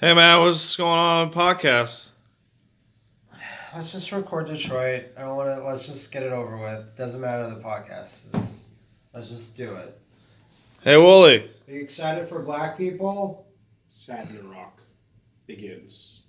Hey man, what's going on on the podcast? Let's just record Detroit. I don't want to. Let's just get it over with. Doesn't matter the podcast. It's, let's just do it. Hey Wooly. Are you excited for Black people? Saturn Rock begins.